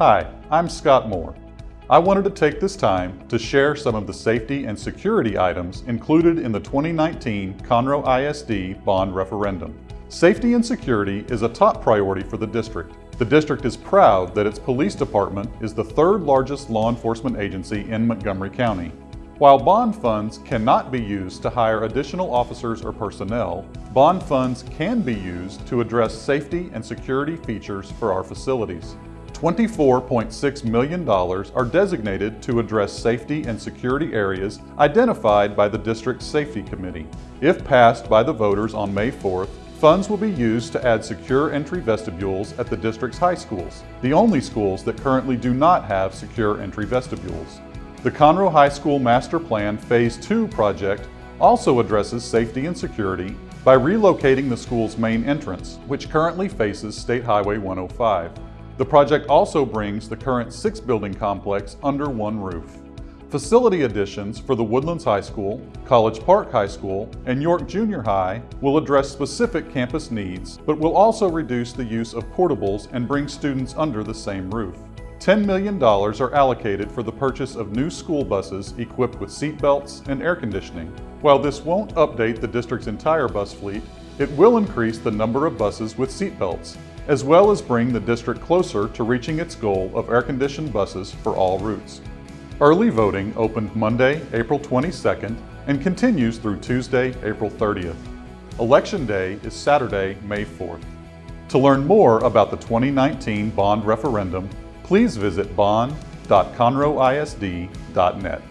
Hi, I'm Scott Moore. I wanted to take this time to share some of the safety and security items included in the 2019 Conroe ISD bond referendum. Safety and security is a top priority for the district. The district is proud that its police department is the third largest law enforcement agency in Montgomery County. While bond funds cannot be used to hire additional officers or personnel, bond funds can be used to address safety and security features for our facilities. $24.6 million are designated to address safety and security areas identified by the District Safety Committee. If passed by the voters on May 4th, funds will be used to add secure entry vestibules at the district's high schools, the only schools that currently do not have secure entry vestibules. The Conroe High School Master Plan Phase 2 project also addresses safety and security by relocating the school's main entrance, which currently faces State Highway 105. The project also brings the current six-building complex under one roof. Facility additions for the Woodlands High School, College Park High School, and York Junior High will address specific campus needs, but will also reduce the use of portables and bring students under the same roof. $10 million are allocated for the purchase of new school buses equipped with seat belts and air conditioning. While this won't update the district's entire bus fleet, it will increase the number of buses with seat belts, as well as bring the district closer to reaching its goal of air-conditioned buses for all routes. Early voting opened Monday, April 22nd and continues through Tuesday, April 30th. Election Day is Saturday, May 4th. To learn more about the 2019 bond referendum, please visit bond.conroeisd.net.